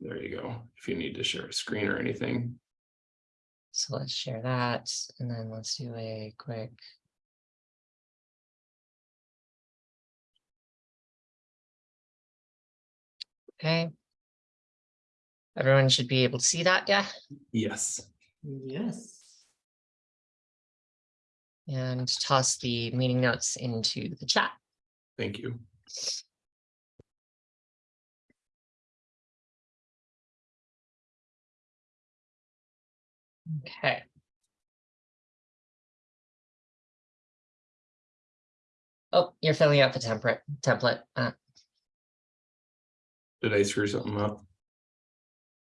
There you go. If you need to share a screen or anything. So let's share that and then let's do a quick. Okay. Everyone should be able to see that, yeah, Yes. Yes. and toss the meeting notes into the chat. Thank you. Okay. Oh, you're filling out the template, template. Uh, Did I screw something up?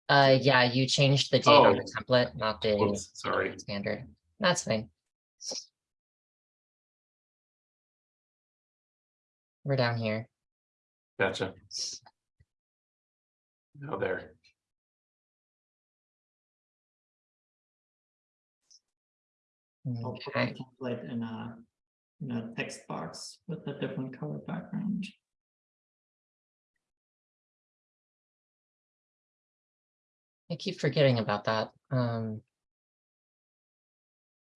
uh, yeah, you changed the date on the Oh. template, not the Whoops, sorry. standard. That's fine. We're down here. Gotcha. Now there. I'll put Okay, the template in a, in a text box with a different color background. I keep forgetting about that. Um.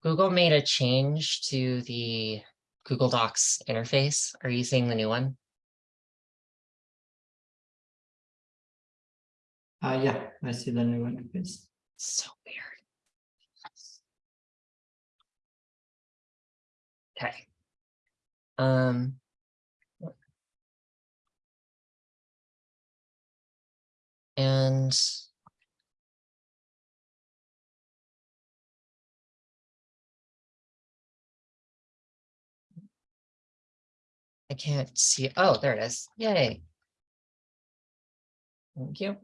Google made a change to the Google Docs interface. Are you seeing the new one? Uh, yeah, I see the new interface. So weird. Okay. Um. And. I can't see, oh, there it is, yay. Thank you,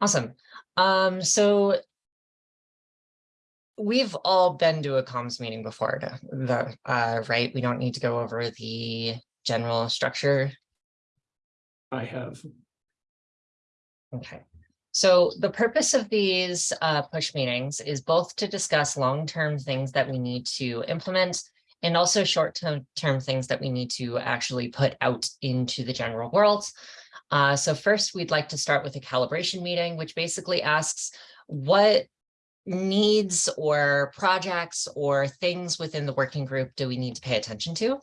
awesome, um, so we've all been to a comms meeting before, the, uh, right? We don't need to go over the general structure. I have. Okay. So the purpose of these uh, push meetings is both to discuss long-term things that we need to implement and also short-term term things that we need to actually put out into the general world. Uh, so first, we'd like to start with a calibration meeting, which basically asks what needs or projects or things within the working group do we need to pay attention to?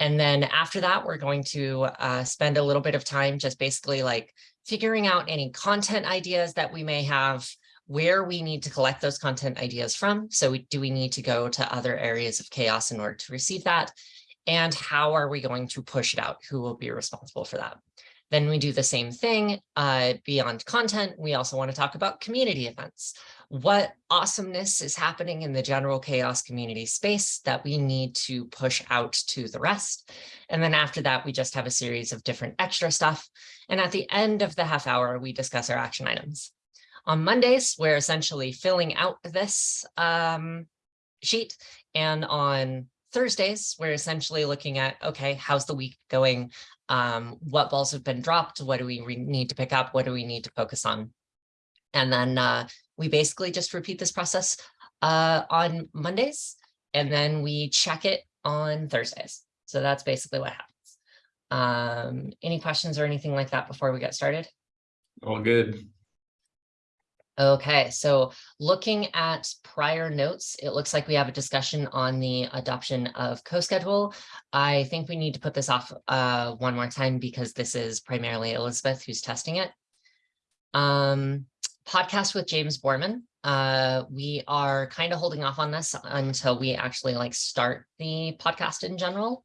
And then after that, we're going to uh, spend a little bit of time just basically like figuring out any content ideas that we may have, where we need to collect those content ideas from. So we, do we need to go to other areas of chaos in order to receive that? And how are we going to push it out? Who will be responsible for that? Then we do the same thing uh, beyond content. We also want to talk about community events. What awesomeness is happening in the general chaos community space that we need to push out to the rest. And then after that, we just have a series of different extra stuff. And at the end of the half hour, we discuss our action items. On Mondays, we're essentially filling out this um, sheet. And on Thursdays, we're essentially looking at, okay, how's the week going? Um, what balls have been dropped? What do we need to pick up? What do we need to focus on? And then uh, we basically just repeat this process uh, on Mondays, and then we check it on Thursdays. So that's basically what happens. Um, any questions or anything like that before we get started? All good. Okay, so looking at prior notes, it looks like we have a discussion on the adoption of co-schedule. I think we need to put this off uh, one more time because this is primarily Elizabeth who's testing it. Um, podcast with James Borman. Uh, we are kind of holding off on this until we actually like start the podcast in general.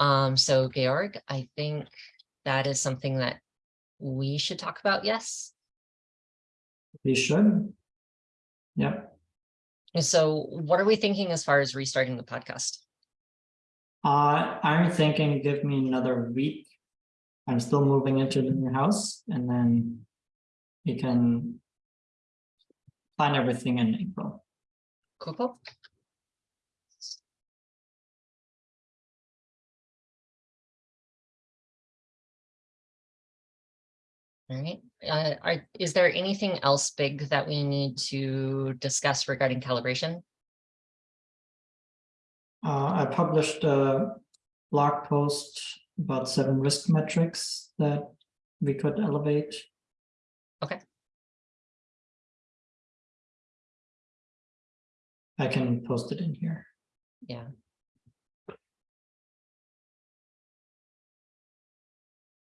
Um, so Georg, I think that is something that we should talk about, yes? We should. Yep. And so what are we thinking as far as restarting the podcast? Uh, I'm thinking give me another week. I'm still moving into the new house and then we can plan everything in April. Cool, cool. All right, uh, are, is there anything else big that we need to discuss regarding calibration? Uh, I published a blog post about seven risk metrics that we could elevate. Okay. I can post it in here. Yeah.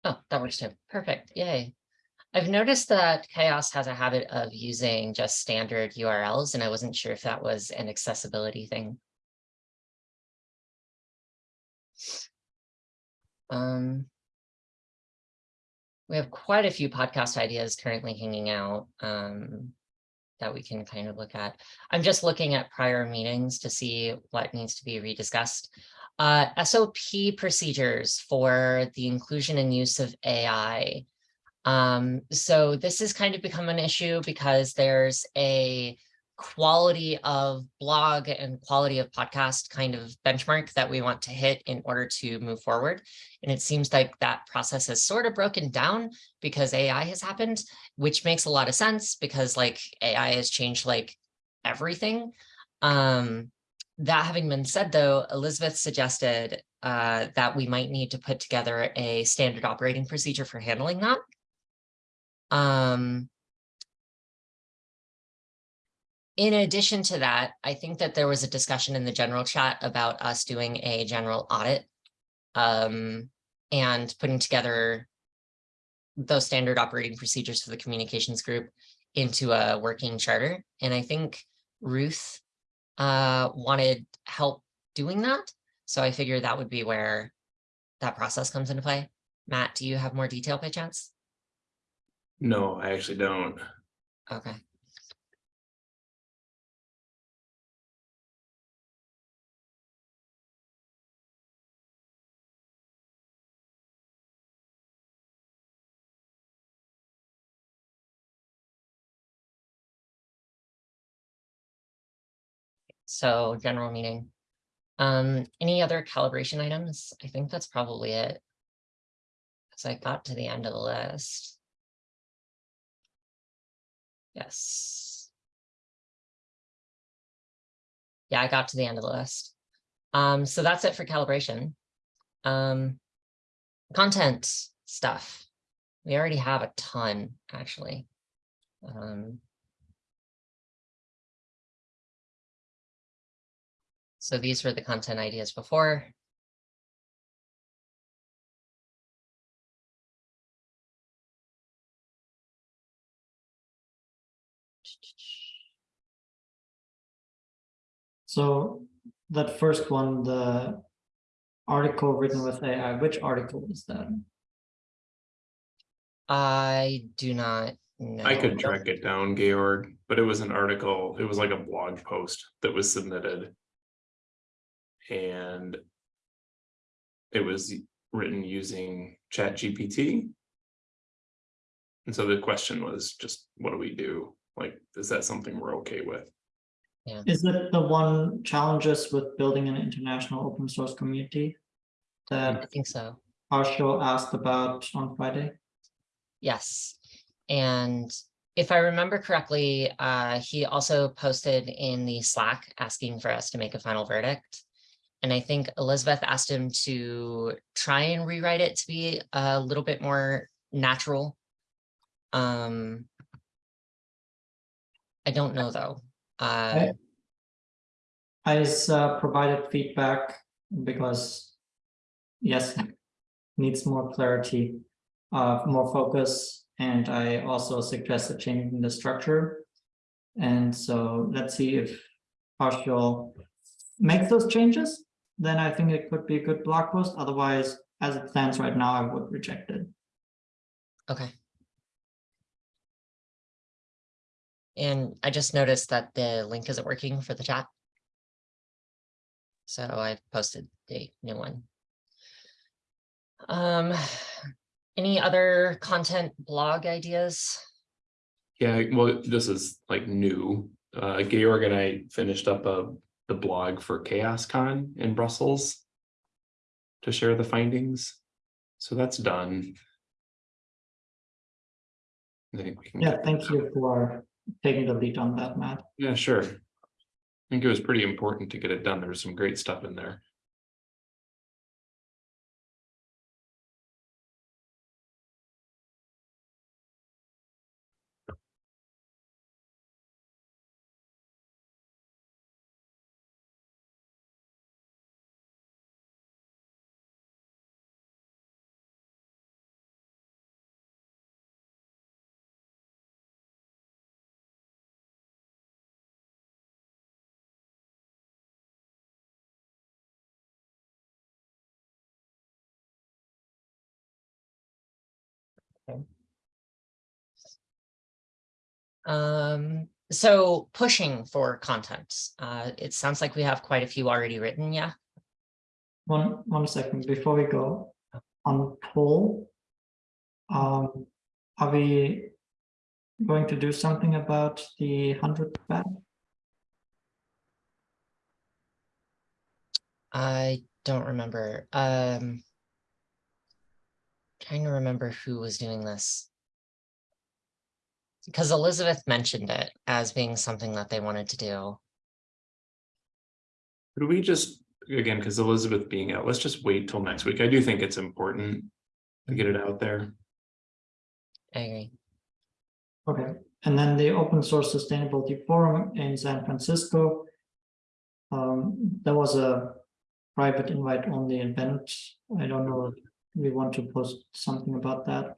Oh, that works too. Perfect. Yay. I've noticed that Chaos has a habit of using just standard URLs, and I wasn't sure if that was an accessibility thing. Um. We have quite a few podcast ideas currently hanging out, um, that we can kind of look at. I'm just looking at prior meetings to see what needs to be rediscussed. Uh, SOP procedures for the inclusion and use of AI. Um, so this has kind of become an issue because there's a quality of blog and quality of podcast kind of benchmark that we want to hit in order to move forward. And it seems like that process has sort of broken down because AI has happened, which makes a lot of sense because like AI has changed like everything. Um, that having been said, though, Elizabeth suggested uh, that we might need to put together a standard operating procedure for handling that. Um, in addition to that, I think that there was a discussion in the general chat about us doing a general audit um, and putting together those standard operating procedures for the communications group into a working charter. And I think Ruth uh, wanted help doing that. So I figured that would be where that process comes into play. Matt, do you have more detail by chance? No, I actually don't. Okay. So general meeting. Um, any other calibration items? I think that's probably it. Cause I got to the end of the list. Yes. Yeah, I got to the end of the list. Um, so that's it for calibration. Um, content stuff. We already have a ton, actually. Um, so these were the content ideas before. So that first one, the article written with AI, which article is that? I do not know. I could track it down, Georg, but it was an article, it was like a blog post that was submitted. And. It was written using Chat GPT. And so the question was just, what do we do? Like, is that something we're okay with? Is it the one challenges with building an international open source community? that I think so. Arshil asked about on Friday? Yes. And if I remember correctly, uh, he also posted in the Slack asking for us to make a final verdict. And I think Elizabeth asked him to try and rewrite it to be a little bit more natural. Um, I don't know, though. Uh, I s- uh, provided feedback because yes, needs more clarity, uh, more focus, and I also suggested changing the structure. And so let's see if partial makes those changes, then I think it could be a good blog post. Otherwise, as it stands right now, I would reject it. Okay. And I just noticed that the link isn't working for the chat. So I've posted the new one. Um, any other content blog ideas? Yeah, well, this is like new. Uh, Georg and I finished up a, the blog for Chaos Con in Brussels. To share the findings. So that's done. I think we can. Yeah, get- thank you for taking the lead on that, Matt. Yeah, sure. I think it was pretty important to get it done. There was some great stuff in there. Um, so pushing for content, uh, it sounds like we have quite a few already written, yeah? One, one second, before we go, on poll. Um, are we going to do something about the hundred bat? I don't remember, um. Trying to remember who was doing this. Because Elizabeth mentioned it as being something that they wanted to do. Could we just, again, because Elizabeth being out, let's just wait till next week. I do think it's important to get it out there. I agree. Okay, and then the Open Source Sustainability Forum in San Francisco. Um, there was a private invite only event. I don't know if we want to post something about that.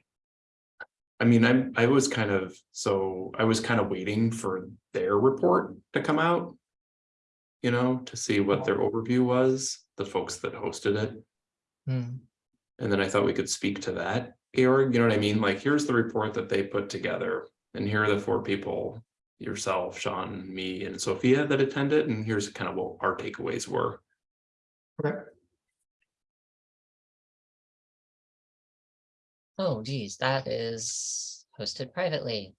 I mean, I'm, I was kind of, so I was kind of waiting for their report to come out. You know, to see what their overview was, the folks that hosted it. Hmm, And then I thought we could speak to that, Georg, you know what I mean? Like, here's the report that they put together. And here are the four people, yourself, Sean, me, and Sophia that attended, and here's kind of what our takeaways were. Okay, Oh geez, that is hosted privately.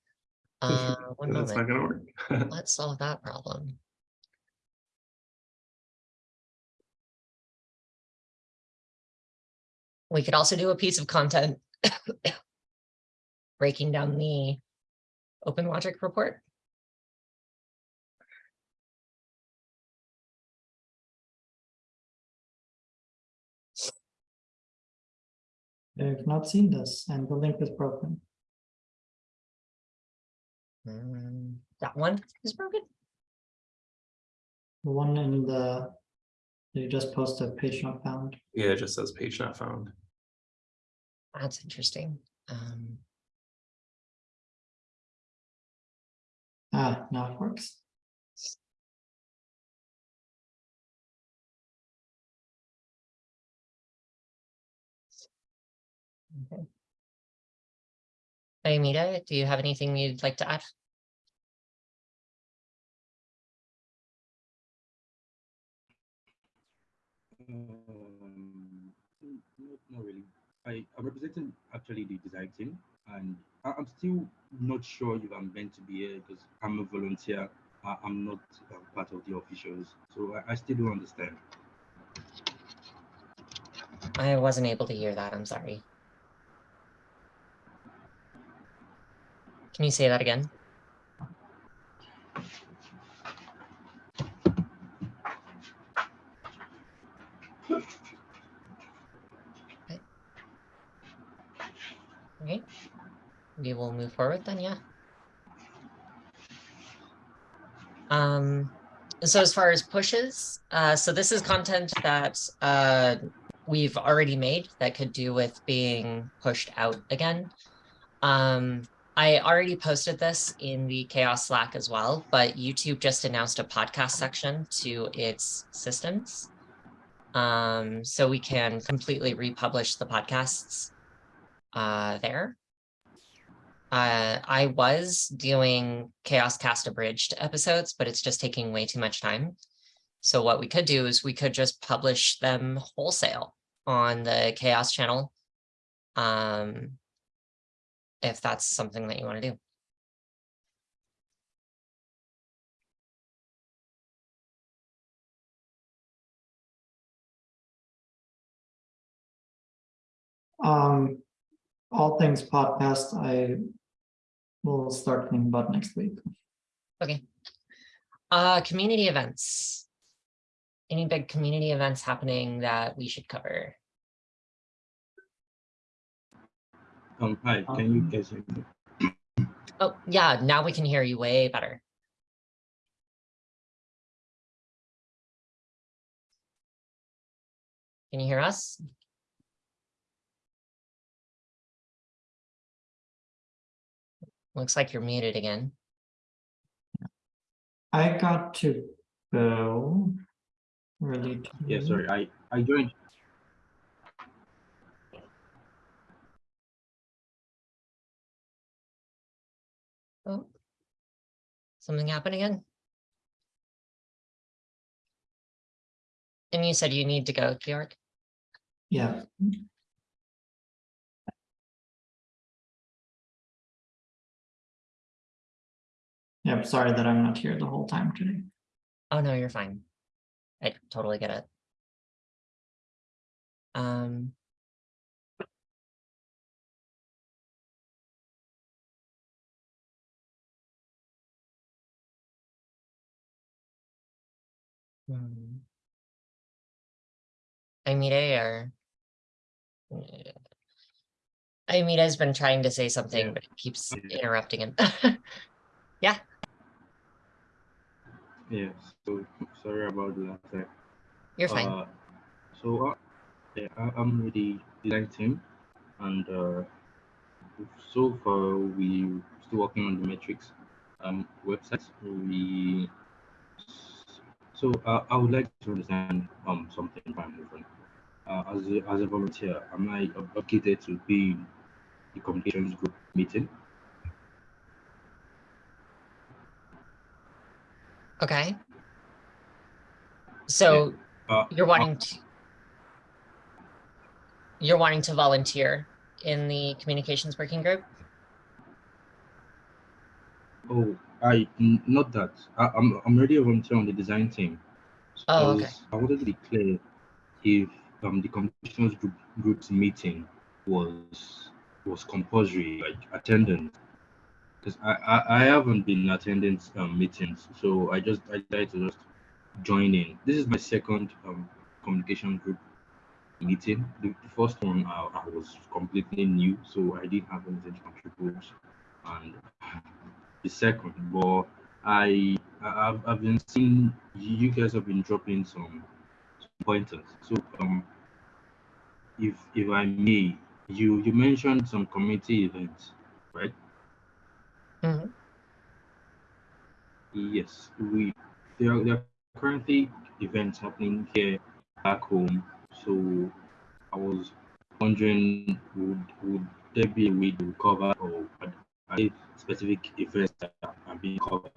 Uh, one That's not gonna work. let's solve that problem. We could also do a piece of content. Breaking down the Open Logic report. I've not seen this and the link is broken. Hmm, That one is broken. The one in the, you just posted page not found. Yeah, it just says page not found. That's interesting. Um, Ah, now it works. Amita, do you have anything you'd like to add? Um, not, not really. I, I'm representing actually the design team, and I, I'm still not sure if I'm meant to be here because I'm a volunteer. I, I'm not uh, part of the officials, so I, I still don't understand. I wasn't able to hear that, I'm sorry. Can you say that again? Okay. Okay, we will move forward then, yeah. Um, so as far as pushes, uh, so this is content that, uh, we've already made that could do with being pushed out again. Um, I already posted this in the Chaos Slack as well, but YouTube just announced a podcast section to its systems. Um, so we can completely republish the podcasts uh, there. Uh, I was doing Chaos Cast abridged episodes, but it's just taking way too much time. So what we could do is we could just publish them wholesale on the chaos channel. Um, if that's something that you want to do. Um, all things podcast, I will start thinking about next week. Okay. Uh, community events. Any big community events happening that we should cover? Um, hi, can you Um, guys hear me? Oh, yeah, now we can hear you way better. Can you hear us? Looks like you're muted again. I got to go. Really. Yeah, sorry, I, I joined Something happened again? And you said you need to go, Georg? Yeah. Yeah, I'm sorry that I'm not here the whole time today. Oh, no, you're fine. I totally get it. Um. Hmm. Amide or? Amide has been trying to say something, Yeah. but it keeps Yeah. interrupting him. Yeah, so sorry about the last time. You're fine. Uh, so uh, yeah, I, I'm with the design team, and uh, so far we're still working on the metrics um, website. We so uh, I would like to understand um something from different. Uh, as a, as a volunteer, am I obligated to be in the communications group meeting? Okay. So Uh, you're wanting to. You're wanting to volunteer in the communications working group? Oh, I n- not that. I, I'm I'm already a volunteer on the design team. So I Oh, okay. I wanted to be clear if um the communications group group's meeting was was compulsory, like attendance. Because I, I I haven't been attending um meetings, so I just I decided to just join in. This is my second um communication group meeting. The, the first one I, I was completely new, so I didn't have anything to contribute, and the second, but I I've, I've been seeing you guys have been dropping some, some pointers. So um, if if I may, you you mentioned some community events, right? Mhm. Yes, we there are, there are currently events happening here back home. So I was wondering, would would there be a way to cover or are specific events that are being covered?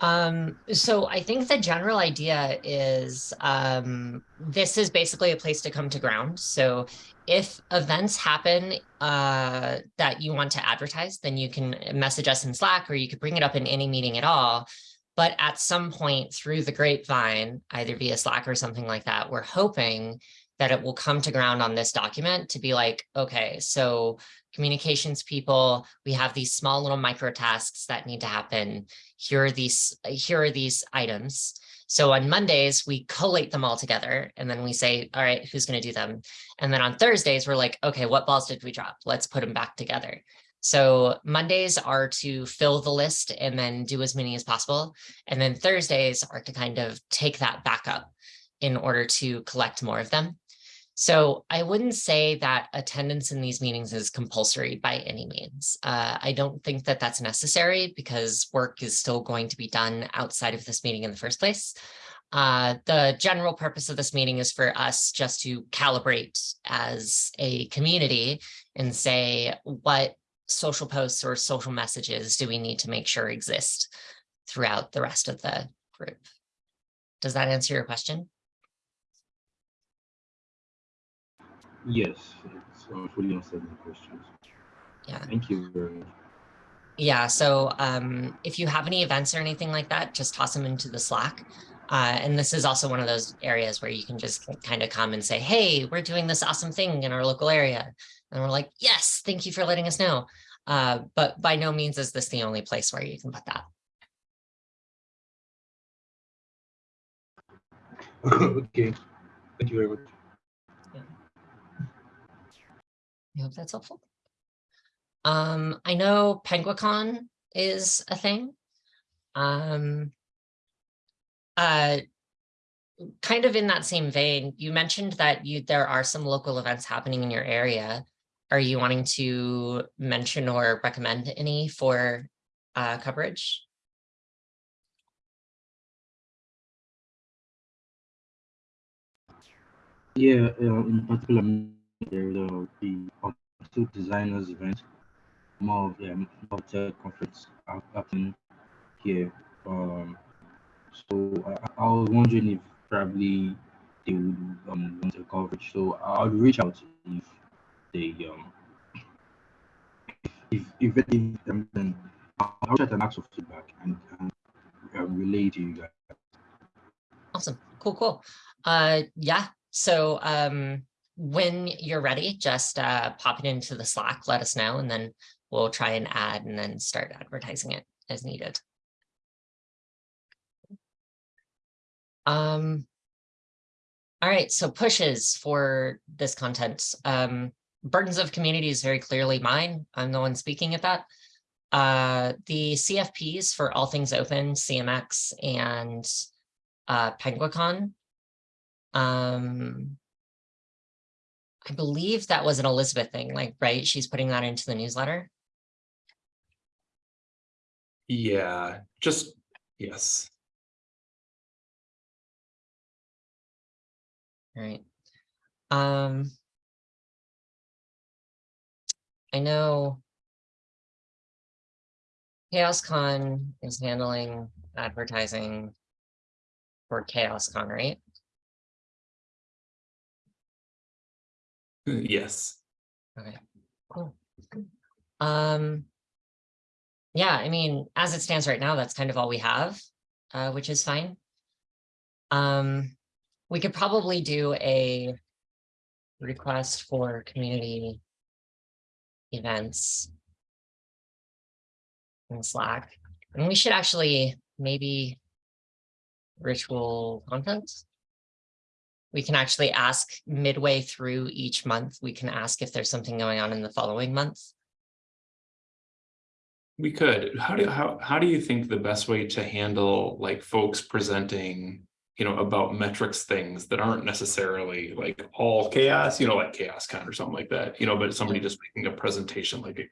Um, so I think the general idea is, um, this is basically a place to come to ground. So if events happen, uh, that you want to advertise, then you can message us in Slack or you could bring it up in any meeting at all. But at some point through the grapevine, either via Slack or something like that, we're hoping that it will come to ground on this document to be like, okay, so communications people, we have these small little micro tasks that need to happen. Here are these here are these items. So on mondays we collate them all together and then we say all right who's going to do them? And then on thursdays we're like okay what balls did we drop? Let's put them back together. So mondays are to fill the list and then do as many as possible and then thursdays are to kind of take that back up in order to collect more of them so I wouldn't say that attendance in these meetings is compulsory by any means. Uh, I don't think that that's necessary because work is still going to be done outside of this meeting in the first place. Uh, the general purpose of this meeting is for us just to calibrate as a community and say what social posts or social messages do we need to make sure exist throughout the rest of the group. Does that answer your question? Yes, it's uh, fully answered my questions. Yeah. Thank you very much. Yeah, so um, if you have any events or anything like that, just toss them into the Slack. Uh, and this is also one of those areas where you can just kind of come and say, hey, we're doing this awesome thing in our local area. And we're like, yes, thank you for letting us know. Uh, but by no means is this the only place where you can put that. okay, thank you very much. I hope that's helpful. Um, I know Penguicon is a thing. Um, uh, kind of in that same vein, you mentioned that you there are some local events happening in your area. Are you wanting to mention or recommend any for uh, coverage? Yeah, uh, in particular, there will be um, two designers event more of um, more of the conflicts happening here. Um, so I, I was wondering if probably they would um, want the coverage. So I'll reach out if they um if if if um, then I'll out and ask for feedback and, and um, relay to you guys. Awesome, cool, cool. Uh, yeah, so um, when you're ready, just uh, pop it into the Slack, let us know, and then we'll try and add and then start advertising it as needed. Um. All right, so pushes for this content. Um, burdens of community is very clearly mine. I'm the one speaking at that. Uh, the CFPs for all things open, CMX and uh. Um, I believe that was an Elizabeth thing, like, right? She's putting that into the newsletter. Yeah, just, yes. All right. Um. I know. ChaosCon is handling advertising for ChaosCon, right? Yes. Okay, cool. Um. Yeah, I mean, as it stands right now, that's kind of all we have, uh, which is fine. Um, we could probably do a request for community events in Slack, and we should actually maybe ritual content. We can actually ask midway through each month, we can ask if there's something going on in the following month. We could, how do, how, how do you think the best way to handle like folks presenting, you know, about metrics things that aren't necessarily like all chaos, you know, like chaos con or something like that, you know, but somebody just making a presentation like a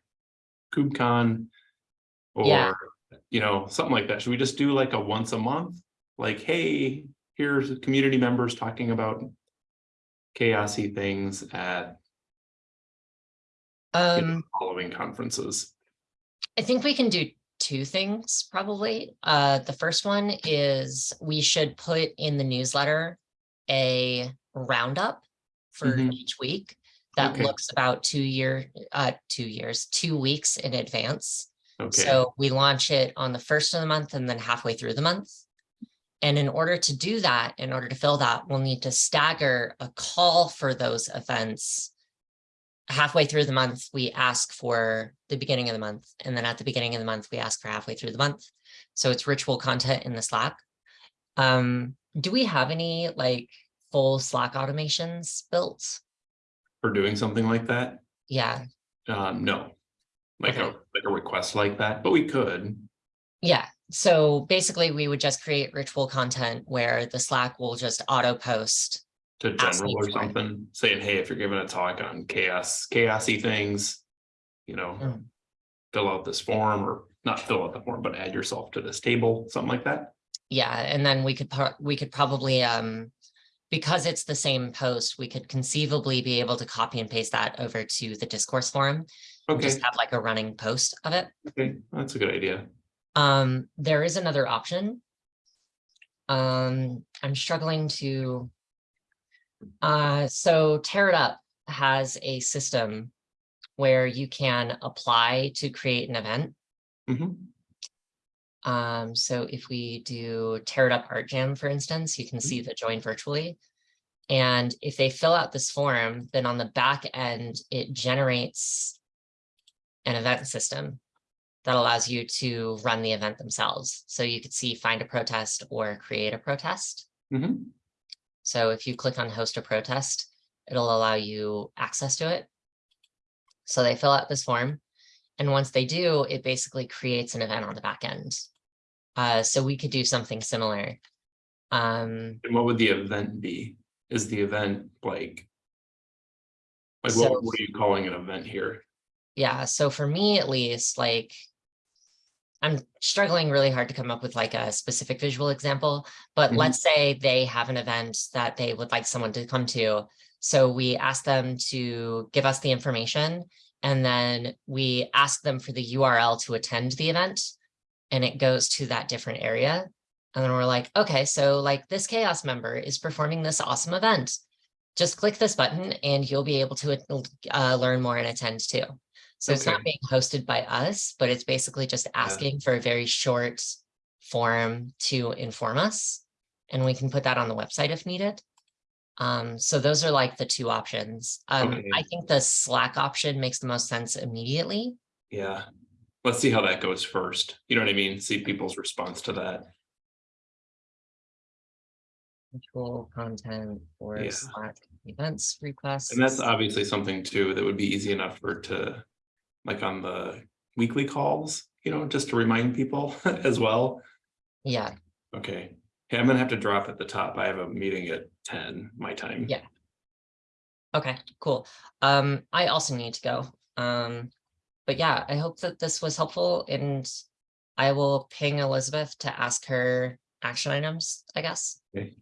KubeCon Yeah. or, you know, something like that. Should we just do like a once a month? Like, hey, here's the community members talking about chaosy things at you know, Um, following conferences. I think we can do two things probably. Uh, the first one is we should put in the newsletter a roundup for Mhm. each week that Okay. looks about two year, uh, two years, two weeks in advance. Okay, So we launch it on the first of the month and then halfway through the month. And in order to do that, in order to fill that, we'll need to stagger a call for those events. Halfway through the month, we ask for the beginning of the month, and then at the beginning of the month, we ask for halfway through the month. So it's ritual content in the Slack. Um, do we have any like full Slack automations built? for doing something like that? Yeah, Um, no. Like a, like a request like that, but we could. Yeah, so basically we would just create ritual content where the Slack will just auto post. To general or for it. something, saying, hey, if you're giving a talk on chaos, chaosy things. You know, Mm. fill out this form or not fill out the form, but add yourself to this table, something like that. Yeah, and then we could, we could probably, um, because it's the same post, we could conceivably be able to copy and paste that over to the discourse forum. Okay, Just have like a running post of it. okay, that's a good idea. Um, there is another option. Um, I'm struggling to. Uh, so Tear It Up has a system where you can apply to create an event. Mhm. Um, so if we do Tear It Up Art Jam, for instance, you can see the join virtually. And if they fill out this form, then on the back end, it generates an event system that allows you to run the event themselves. So you could see find a protest or create a protest. Mhm. So if you click on host a protest, it'll allow you access to it. So they fill out this form. And once they do, it basically creates an event on the back end. Uh, so we could do something similar. Um, And what would the event be? Is the event like? Like So- what, what are you calling an event here? yeah, so for me at least, like. I'm struggling really hard to come up with like a specific visual example, but Mhm. let's say they have an event that they would like someone to come to. So we ask them to give us the information And then we ask them for the URL to attend the event. And it goes to that different area. And then we're like, okay, so like this chaos member is performing this awesome event. Just click this button and you'll be able to uh, learn more and attend too. So it's not being hosted by us, but it's basically just asking for a very short form to inform us. And we can put that on the website if needed. Um, so those are like the two options. Um, Okay. I think the Slack option makes the most sense immediately. Yeah. Let's see how that goes first. You know what I mean? See people's response to that. Control content for Yeah. Slack events requests. And that's obviously something too that would be easy enough for to, like on the weekly calls, you know, just to remind people as well. Yeah, Okay, hey, I'm gonna have to drop at the top. I have a meeting at ten, my time. Yeah. okay, cool. Um, I also need to go. Um, but yeah, I hope that this was helpful and I will ping Elizabeth to ask her action items, I guess. Okay.